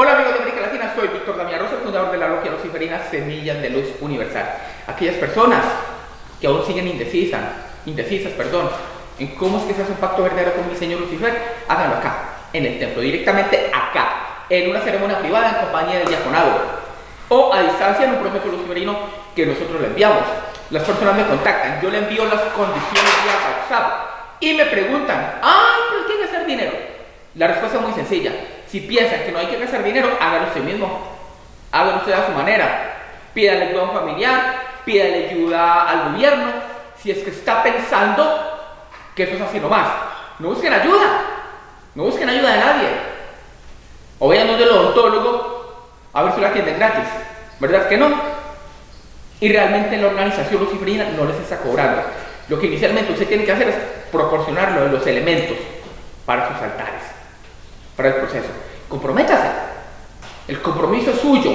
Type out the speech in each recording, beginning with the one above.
Hola amigos de América Latina, soy Víctor Damián Rosa, fundador de la logia luciferina Semillas de Luz Universal. Aquellas personas que aún siguen indecisas, indecisas, perdón, en cómo es que se hace un pacto verdadero con mi Señor Lucifer, háganlo acá, en el templo, directamente acá, en una ceremonia privada en compañía del diaconado, o a distancia en un proceso luciferino que nosotros le enviamos. Las personas me contactan, yo le envío las condiciones vía WhatsApp y me preguntan, ay, pero hay que gastar dinero. La respuesta es muy sencilla, si piensan que no hay que gastar dinero, háganlo usted mismo. Háganlo usted a su manera. Pídale ayuda a un familiar, pídale ayuda al gobierno. Si es que está pensando que eso es así nomás. No busquen ayuda. No busquen ayuda de nadie. O vayan donde el odontólogo a ver si lo atienden gratis. ¿Verdad que no? Y realmente la organización luciferina no les está cobrando. Lo que inicialmente usted tiene que hacer es proporcionarlo los elementos para sus altares para el proceso. Comprométase. El compromiso es suyo,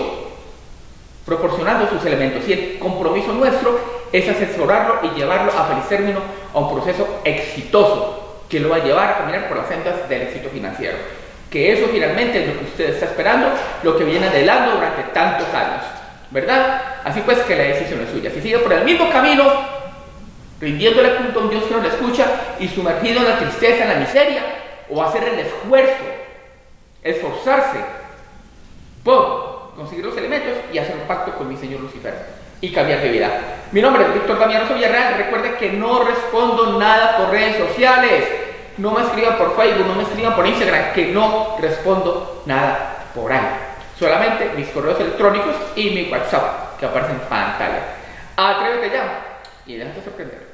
proporcionando sus elementos. Y el compromiso nuestro es asesorarlo y llevarlo a feliz término a un proceso exitoso que lo va a llevar a caminar por las sendas del éxito financiero. Que eso finalmente es lo que usted está esperando, lo que viene adelante durante tantos años. ¿Verdad? Así pues que la decisión es suya. Si sigue por el mismo camino, rindiéndole culto a un Dios que no le escucha y sumergido en la tristeza, en la miseria, o hacer el esfuerzo esforzarse por conseguir los elementos y hacer un pacto con mi Señor Lucifer y cambiar de vida. Mi nombre es Víctor Damián Villarreal. Recuerde que no respondo nada por redes sociales. No me escriban por Facebook, no me escriban por Instagram, que no respondo nada por ahí. Solamente mis correos electrónicos y mi WhatsApp que aparecen en pantalla. Atrévete ya y déjate sorprender.